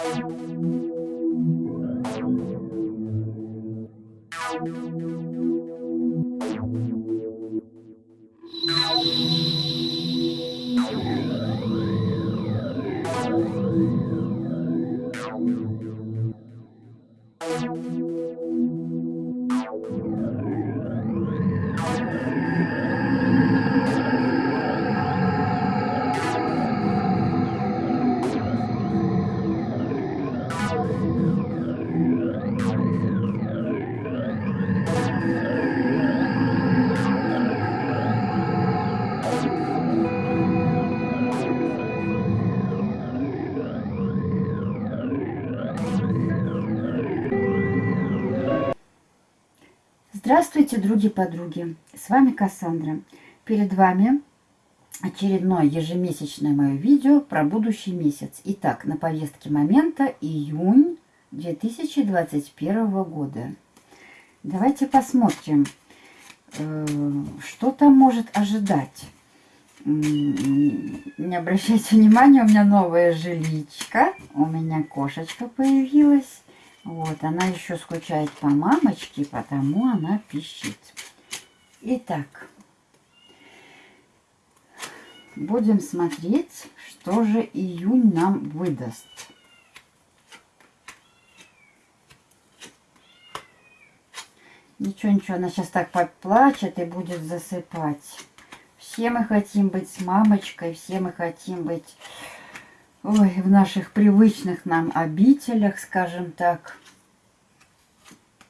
Thank you. Здравствуйте, други-подруги! С вами Кассандра. Перед вами очередное ежемесячное мое видео про будущий месяц. Итак, на повестке момента июнь 2021 года. Давайте посмотрим, э, что там может ожидать. Не обращайте внимания, у меня новая жиличка, у меня кошечка появилась. Вот, она еще скучает по мамочке, потому она пищит. Итак, будем смотреть, что же июнь нам выдаст. Ничего, ничего, она сейчас так поплачет и будет засыпать. Все мы хотим быть с мамочкой, все мы хотим быть ой, в наших привычных нам обителях, скажем так.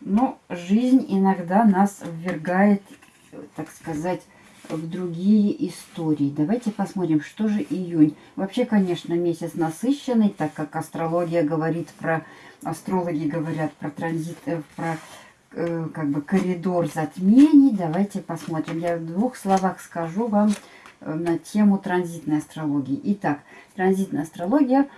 Но жизнь иногда нас ввергает, так сказать, в другие истории. Давайте посмотрим, что же июнь. Вообще, конечно, месяц насыщенный, так как астрология говорит про, астрологи говорят про транзит, э, про э, как бы коридор затмений. Давайте посмотрим. Я в двух словах скажу вам на тему транзитной астрологии. Итак, транзитная астрология,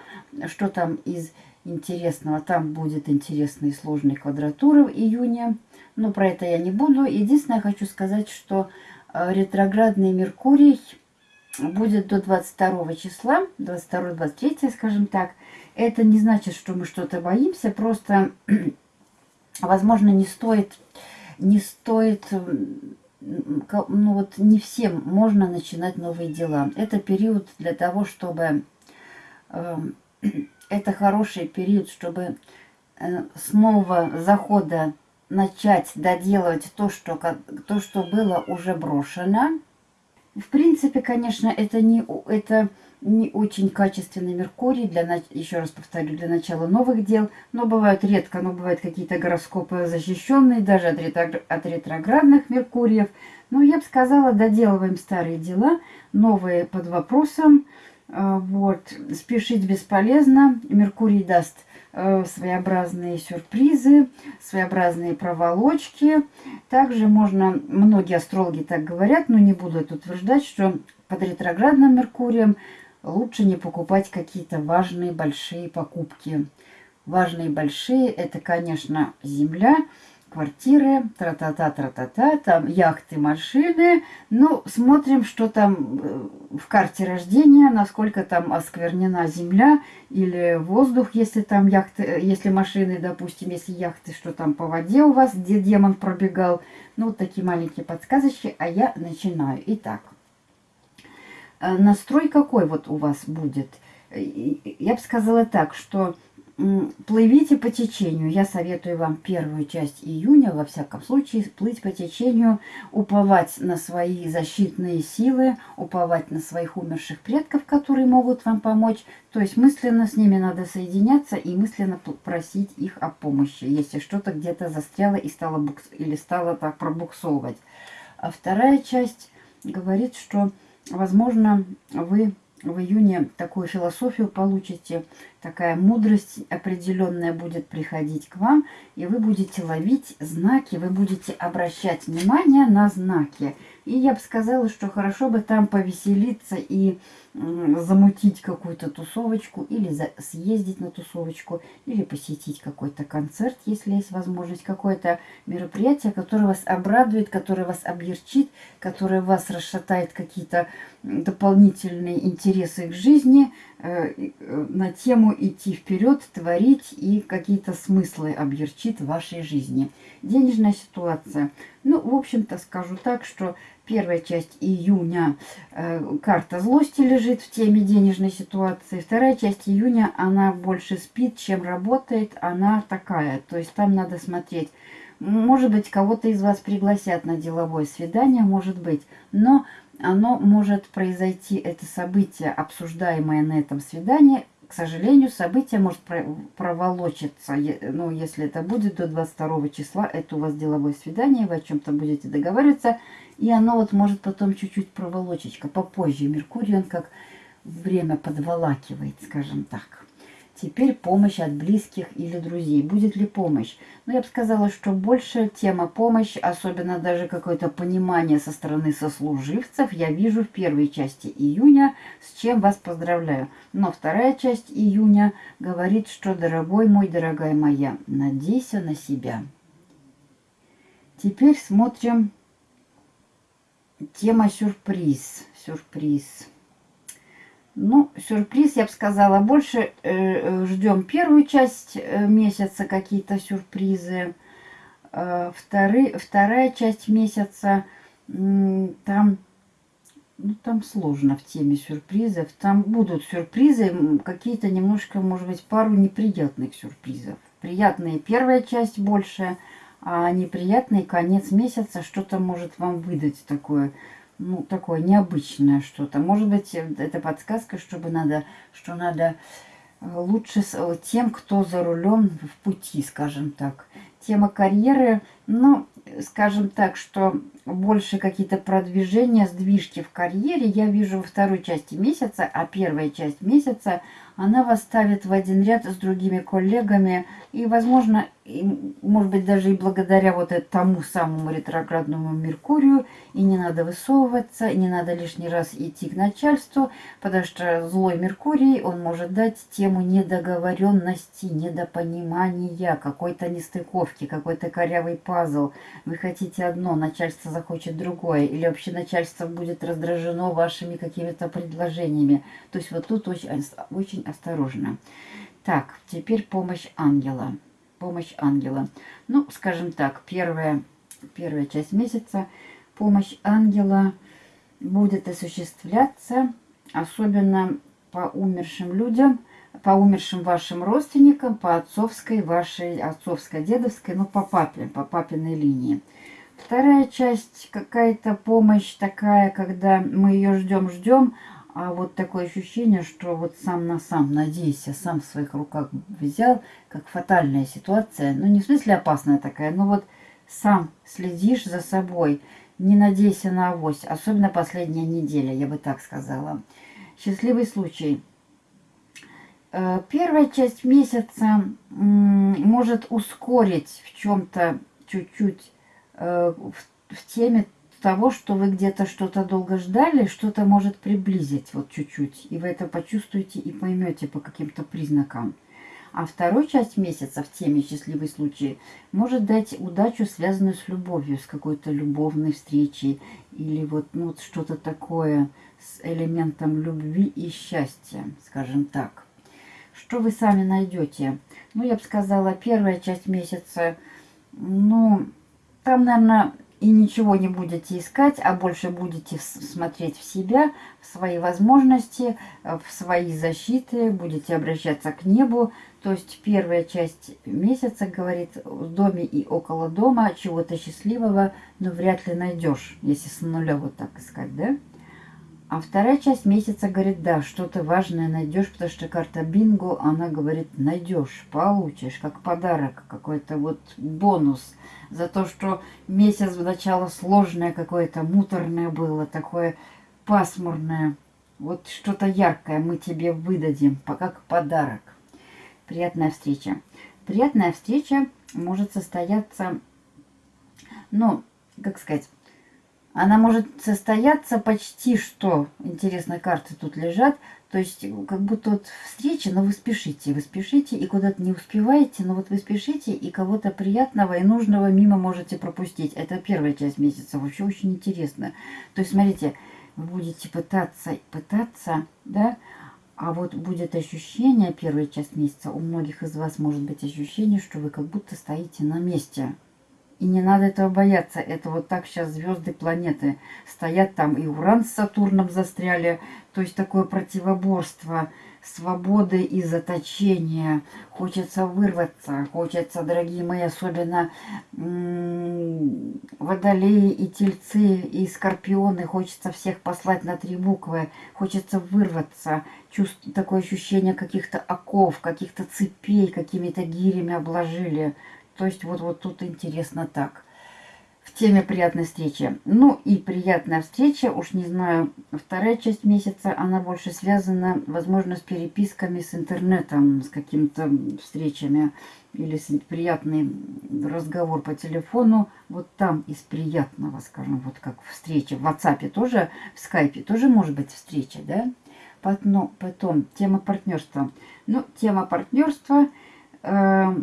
что там из интересного. Там будет интересные сложные квадратуры в июне. Но про это я не буду. Единственное, хочу сказать, что э, ретроградный Меркурий будет до 22 числа, 22-23, скажем так. Это не значит, что мы что-то боимся, просто, возможно, не стоит, не стоит, ну вот не всем можно начинать новые дела. Это период для того, чтобы эм, это хороший период, чтобы э, с нового захода начать доделывать то, что, то, что было уже брошено. В принципе, конечно, это не, это не очень качественный Меркурий, для, еще раз повторю, для начала новых дел, но бывают редко, но бывают какие-то гороскопы защищенные, даже от, ретро, от ретроградных Меркуриев. Но я бы сказала, доделываем старые дела, новые под вопросом, а, вот. Спешить бесполезно. Меркурий даст э, своеобразные сюрпризы, своеобразные проволочки. Также можно, многие астрологи так говорят, но не буду это утверждать, что под ретроградным Меркурием лучше не покупать какие-то важные большие покупки. Важные большие – это, конечно, Земля – квартиры, тра-та-та, тра-та-та, там яхты, машины. Ну, смотрим, что там э, в карте рождения, насколько там осквернена земля или воздух, если там яхты, э, если машины, допустим, если яхты, что там по воде у вас, где демон пробегал. Ну, вот такие маленькие подсказочки, а я начинаю. Итак, настрой какой вот у вас будет? Я бы сказала так, что плывите по течению. Я советую вам первую часть июня, во всяком случае, плыть по течению, уповать на свои защитные силы, уповать на своих умерших предков, которые могут вам помочь. То есть мысленно с ними надо соединяться и мысленно просить их о помощи, если что-то где-то застряло и стало букс... или стало так пробуксовывать. А вторая часть говорит, что, возможно, вы в июне такую философию получите, такая мудрость определенная будет приходить к вам, и вы будете ловить знаки, вы будете обращать внимание на знаки. И я бы сказала, что хорошо бы там повеселиться и замутить какую-то тусовочку, или съездить на тусовочку, или посетить какой-то концерт, если есть возможность, какое-то мероприятие, которое вас обрадует, которое вас облегчит, которое вас расшатает какие-то дополнительные интересы к жизни. э, э, на тему идти вперед, творить и какие-то смыслы объерчит в вашей жизни. Денежная ситуация. Ну, в общем-то, скажу так, что первая часть июня э, карта злости лежит в теме денежной ситуации. Вторая часть июня, она больше спит, чем работает. Она такая. То есть там надо смотреть. Может быть, кого-то из вас пригласят на деловое свидание, может быть. Но оно может произойти, это событие, обсуждаемое на этом свидании, к сожалению, событие может проволочиться, ну, если это будет до 22 числа, это у вас деловое свидание, вы о чем-то будете договариваться, и оно вот может потом чуть-чуть проволочечка, попозже. Меркурий, он как время подволакивает, скажем так. Теперь помощь от близких или друзей. Будет ли помощь? Ну, я бы сказала, что больше тема помощь, особенно даже какое-то понимание со стороны сослуживцев, я вижу в первой части июня, с чем вас поздравляю. Но вторая часть июня говорит, что, дорогой мой, дорогая моя, надейся на себя. Теперь смотрим тема сюрприз. Сюрприз. Ну, сюрприз, я бы сказала, больше э, э, ждем первую часть э, месяца, какие-то сюрпризы. Э, вторы, вторая часть месяца, там, ну, там сложно в теме сюрпризов. Там будут сюрпризы, какие-то немножко, может быть, пару неприятных сюрпризов. Приятные первая часть больше, а неприятный конец месяца что-то может вам выдать такое ну, такое необычное что-то. Может быть, это подсказка, чтобы надо, что надо э, лучше э, тем, кто за рулем в пути, скажем так. Тема карьеры, ну, скажем так, что больше какие-то продвижения, сдвижки в карьере я вижу во второй части месяца, а первая часть месяца – она вас ставит в один ряд с другими коллегами. И, возможно, и, может быть, даже и благодаря вот тому самому ретроградному Меркурию, и не надо высовываться, не надо лишний раз идти к начальству, потому что злой Меркурий, он может дать тему недоговоренности, недопонимания, какой-то нестыковки, какой-то корявый пазл. Вы хотите одно, начальство захочет другое, или вообще начальство будет раздражено вашими какими-то предложениями. То есть вот тут очень, очень осторожно. Так, теперь помощь ангела. Помощь ангела. Ну, скажем так, первая, первая часть месяца помощь ангела будет осуществляться, особенно по умершим людям, по умершим вашим родственникам, по отцовской, вашей отцовской, дедовской, ну, по папе, по папиной линии. Вторая часть, какая-то помощь такая, когда мы ее ждем-ждем, а вот такое ощущение, что вот сам на сам, надейся, сам в своих руках взял, как фатальная ситуация. Ну, не в смысле опасная такая, но вот сам следишь за собой. Не надейся на авось, особенно последняя неделя, я бы так сказала. Счастливый случай. Э, первая часть месяца может ускорить в чем-то чуть-чуть э, в теме того, что вы где-то что-то долго ждали, что-то может приблизить вот чуть-чуть. И вы это почувствуете и поймете по каким-то признакам. А второй часть месяца в теме «Счастливый случай» может дать удачу, связанную с любовью, с какой-то любовной встречей или вот, ну, вот что-то такое с элементом любви и счастья, скажем так. Что вы сами найдете? Ну, я бы сказала, первая часть месяца, ну, там, наверное, и ничего не будете искать, а больше будете смотреть в себя, в свои возможности, в свои защиты, будете обращаться к небу. То есть первая часть месяца говорит в доме и около дома чего-то счастливого, но вряд ли найдешь, если с нуля вот так искать, да? А вторая часть месяца говорит, да, что-то важное найдешь, потому что карта бинго, она говорит, найдешь, получишь, как подарок, какой-то вот бонус за то, что месяц в начало сложное какое-то, муторное было, такое пасмурное. Вот что-то яркое мы тебе выдадим, как подарок. Приятная встреча. Приятная встреча может состояться, ну, как сказать, она может состояться почти что. Интересно, карты тут лежат. То есть, как будто вот встреча, но вы спешите. Вы спешите и куда-то не успеваете, но вот вы спешите и кого-то приятного и нужного мимо можете пропустить. Это первая часть месяца. Вообще очень интересно. То есть, смотрите, вы будете пытаться, пытаться, да, А вот будет ощущение, первый час месяца, у многих из вас может быть ощущение, что вы как будто стоите на месте. И не надо этого бояться. Это вот так сейчас звезды, планеты стоят там. И Уран с Сатурном застряли. То есть такое противоборство свободы и заточения. Хочется вырваться. Хочется, дорогие мои, особенно водолеи и тельцы и скорпионы. Хочется всех послать на три буквы. Хочется вырваться. Чувств, такое ощущение каких-то оков, каких-то цепей, какими-то гирями обложили. То есть вот, вот тут интересно так в теме приятной встречи. Ну и приятная встреча, уж не знаю, вторая часть месяца, она больше связана, возможно, с переписками с интернетом, с какими-то встречами или с приятный разговор по телефону. Вот там из приятного, скажем, вот как встреча. В WhatsApp тоже, в скайпе тоже может быть встреча, да? Потом, потом тема партнерства. Ну, тема партнерства... Э,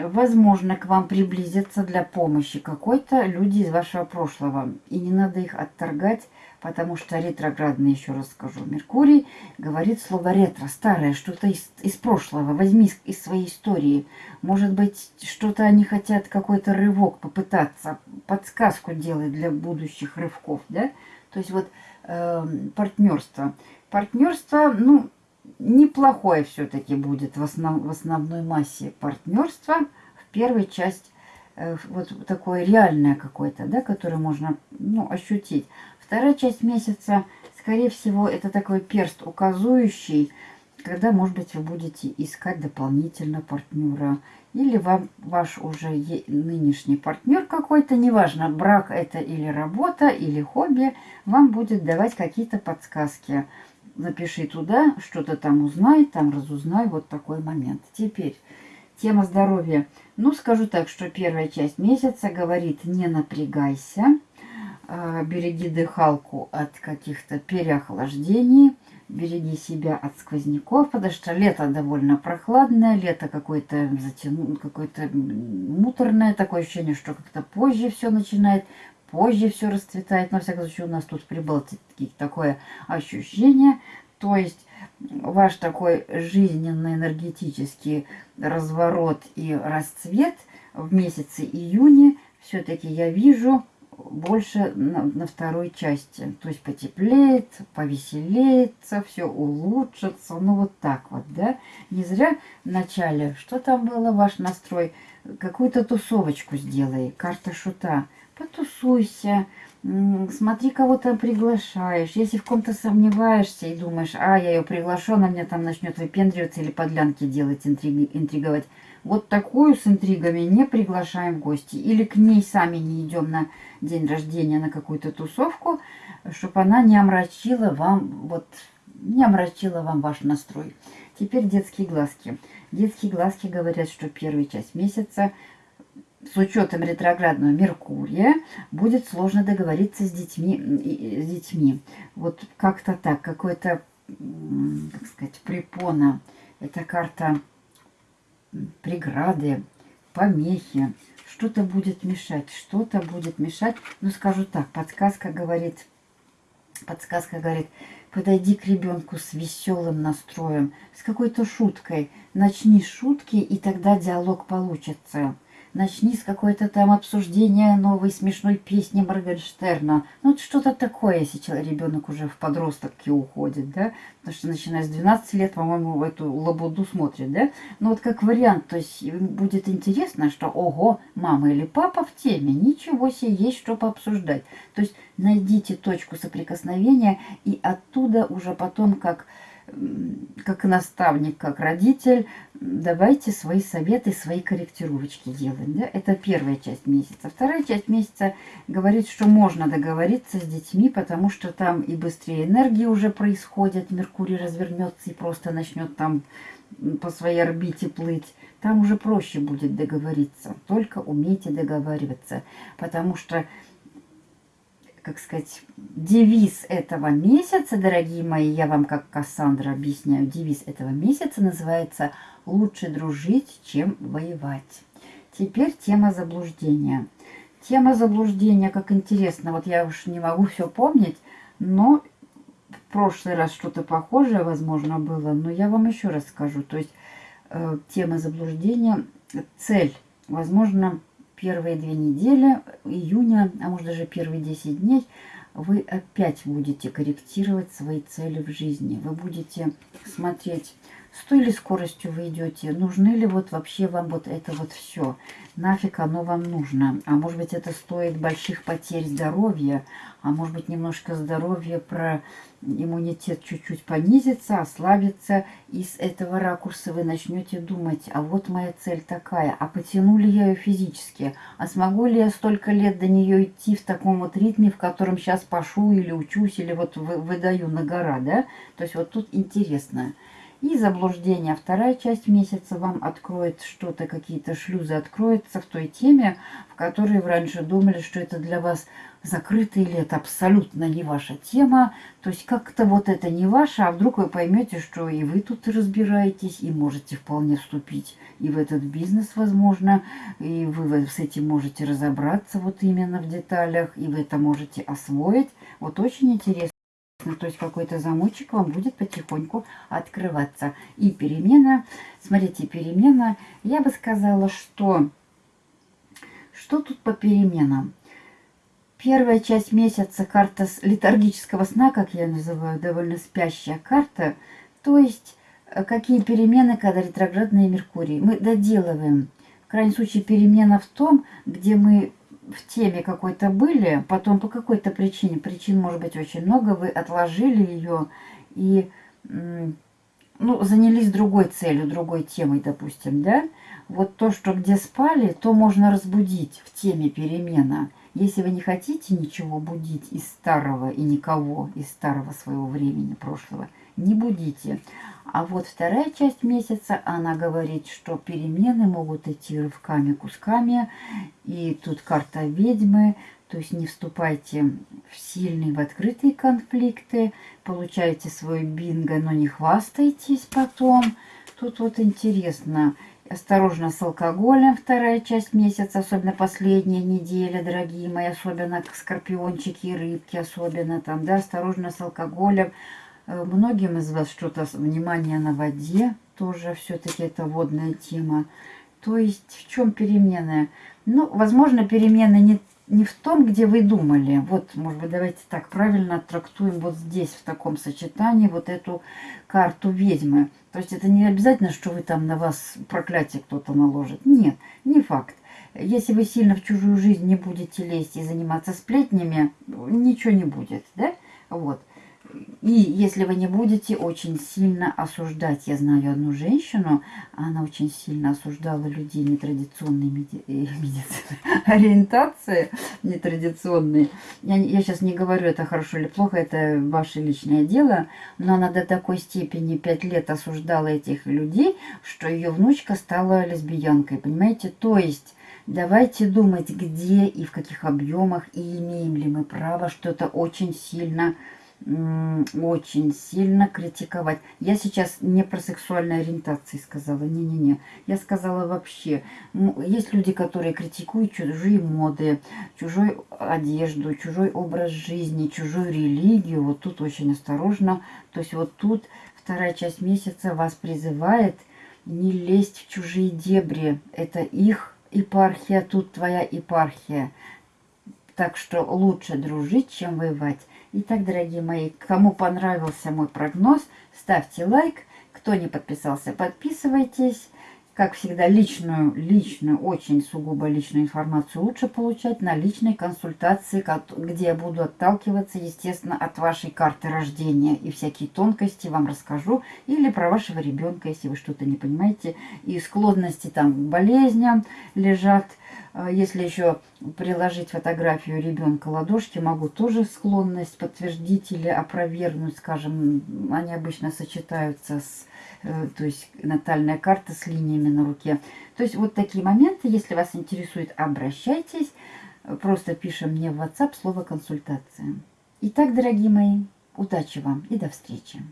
возможно, к вам приблизятся для помощи какой-то люди из вашего прошлого. И не надо их отторгать, потому что ретроградный, еще раз скажу, Меркурий говорит слово ретро, старое, что-то из, из прошлого. Возьми из своей истории. Может быть, что-то они хотят, какой-то рывок попытаться, подсказку делать для будущих рывков, да? То есть вот э, партнерство. Партнерство, ну, неплохое все-таки будет в, основ, в основной массе партнерства. В первой часть э, вот такое реальное какое-то, да, которое можно ну, ощутить. Вторая часть месяца, скорее всего, это такой перст указующий, когда, может быть, вы будете искать дополнительно партнера. Или вам ваш уже нынешний партнер какой-то, неважно, брак это или работа, или хобби, вам будет давать какие-то подсказки напиши туда, что-то там узнай, там разузнай, вот такой момент. Теперь, тема здоровья. Ну, скажу так, что первая часть месяца говорит, не напрягайся, а, береги дыхалку от каких-то переохлаждений, береги себя от сквозняков, потому что лето довольно прохладное, лето какое-то затяну, какое-то муторное, такое ощущение, что как-то позже все начинает позже все расцветает. Во всяком случае, у нас тут в такое ощущение. То есть ваш такой жизненный энергетический разворот и расцвет в месяце июне все-таки я вижу больше на, на второй части. То есть потеплеет, повеселеется, все улучшится. Ну вот так вот, да. Не зря в начале, что там было ваш настрой, какую-то тусовочку сделай, карта шута потусуйся, смотри, кого то приглашаешь. Если в ком-то сомневаешься и думаешь, а, я ее приглашу, она мне там начнет выпендриваться или подлянки делать, интриги, интриговать. Вот такую с интригами не приглашаем в гости. Или к ней сами не идем на день рождения, на какую-то тусовку, чтобы она не омрачила вам, вот, не омрачила вам ваш настрой. Теперь детские глазки. Детские глазки говорят, что первая часть месяца с учетом ретроградного Меркурия будет сложно договориться с детьми. С детьми. Вот как-то так, какой-то, как сказать, препона. Это карта преграды, помехи. Что-то будет мешать, что-то будет мешать. Ну, скажу так, подсказка говорит, подсказка говорит, подойди к ребенку с веселым настроем, с какой-то шуткой. Начни шутки, и тогда диалог получится начни с какой-то там обсуждения новой смешной песни Моргенштерна. Ну, что-то такое, человек, ребенок уже в подростке уходит, да? Потому что начиная с 12 лет, по-моему, эту лабуду смотрит, да? Ну, вот как вариант, то есть будет интересно, что, ого, мама или папа в теме, ничего себе, есть что пообсуждать. То есть найдите точку соприкосновения и оттуда уже потом как как наставник, как родитель, давайте свои советы, свои корректировочки делать. Да? Это первая часть месяца. Вторая часть месяца говорит, что можно договориться с детьми, потому что там и быстрее энергии уже происходят. Меркурий развернется и просто начнет там по своей орбите плыть. Там уже проще будет договориться. Только умейте договариваться. Потому что как сказать, девиз этого месяца, дорогие мои, я вам как Кассандра объясняю, девиз этого месяца называется «Лучше дружить, чем воевать». Теперь тема заблуждения. Тема заблуждения, как интересно, вот я уж не могу все помнить, но в прошлый раз что-то похожее, возможно, было, но я вам еще раз скажу. То есть э, тема заблуждения, цель, возможно, первые две недели июня, а может даже первые 10 дней, вы опять будете корректировать свои цели в жизни. Вы будете смотреть с той ли скоростью вы идете, нужны ли вот вообще вам вот это вот все, нафиг оно вам нужно, а может быть это стоит больших потерь здоровья, а может быть немножко здоровья про иммунитет чуть-чуть понизится, ослабится, и с этого ракурса вы начнете думать, а вот моя цель такая, а потяну ли я ее физически, а смогу ли я столько лет до нее идти в таком вот ритме, в котором сейчас пашу или учусь, или вот выдаю на гора, да, то есть вот тут интересно. И заблуждение. Вторая часть месяца вам откроет что-то, какие-то шлюзы откроются в той теме, в которой вы раньше думали, что это для вас закрыто или это абсолютно не ваша тема. То есть как-то вот это не ваше, а вдруг вы поймете, что и вы тут разбираетесь, и можете вполне вступить и в этот бизнес, возможно, и вы с этим можете разобраться вот именно в деталях, и вы это можете освоить. Вот очень интересно. Ну, то есть какой-то замочек вам будет потихоньку открываться. И перемена, смотрите, перемена, я бы сказала, что... Что тут по переменам? Первая часть месяца карта летаргического сна, как я называю, довольно спящая карта. То есть, э, какие перемены, когда ретроградные Меркурий. Мы доделываем. В крайнем случае, перемена в том, где мы в теме какой-то были, потом по какой-то причине, причин может быть очень много, вы отложили ее и ну, занялись другой целью, другой темой, допустим, да? Вот то, что где спали, то можно разбудить в теме перемена. Если вы не хотите ничего будить из старого и никого из старого своего времени, прошлого, не будите. А вот вторая часть месяца, она говорит, что перемены могут идти рывками, кусками. И тут карта ведьмы, то есть не вступайте в сильные, в открытые конфликты. Получайте свой бинго, но не хвастайтесь потом. Тут вот интересно. Осторожно с алкоголем вторая часть месяца, особенно последняя неделя, дорогие мои, особенно скорпиончики и рыбки, особенно там, да, осторожно с алкоголем. Э, многим из вас что-то, внимание на воде, тоже все-таки это водная тема. То есть в чем перемены? Ну, возможно, перемены не, не в том, где вы думали. Вот, может быть, давайте так правильно трактуем вот здесь, в таком сочетании, вот эту карту ведьмы. То есть это не обязательно, что вы там на вас проклятие кто-то наложит. Нет, не факт. Если вы сильно в чужую жизнь не будете лезть и заниматься сплетнями, ничего не будет, да? Вот. И если вы не будете очень сильно осуждать, я знаю одну женщину, она очень сильно осуждала людей нетрадиционной. Э, медицины, ориентации, нетрадиционной. Я, я сейчас не говорю, это хорошо или плохо, это ваше личное дело, но она до такой степени пять лет осуждала этих людей, что ее внучка стала лесбиянкой, понимаете? То есть... Давайте думать, где и в каких объемах, и имеем ли мы право что-то очень сильно очень сильно критиковать. Я сейчас не про сексуальные ориентации сказала, не-не-не. Я сказала вообще, есть люди, которые критикуют чужие моды, чужую одежду, чужой образ жизни, чужую религию. Вот тут очень осторожно. То есть вот тут вторая часть месяца вас призывает не лезть в чужие дебри. Это их епархия, тут твоя епархия. Так что лучше дружить, чем воевать. Итак, дорогие мои, кому понравился мой прогноз, ставьте лайк. Кто не подписался, подписывайтесь. Как всегда, личную, личную, очень сугубо личную информацию лучше получать на личной консультации, где я буду отталкиваться, естественно, от вашей карты рождения. И всякие тонкости вам расскажу. Или про вашего ребенка, если вы что-то не понимаете. И склонности там к болезням лежат. А если еще приложить фотографию ребенка ладошки, могу тоже склонность подтвердить или опровергнуть, скажем, они обычно сочетаются с Э, то есть натальная карта с линиями на руке. То есть вот такие моменты, если вас интересует, обращайтесь. Просто пишем мне в WhatsApp слово «консультация». Итак, дорогие мои, удачи вам и до встречи.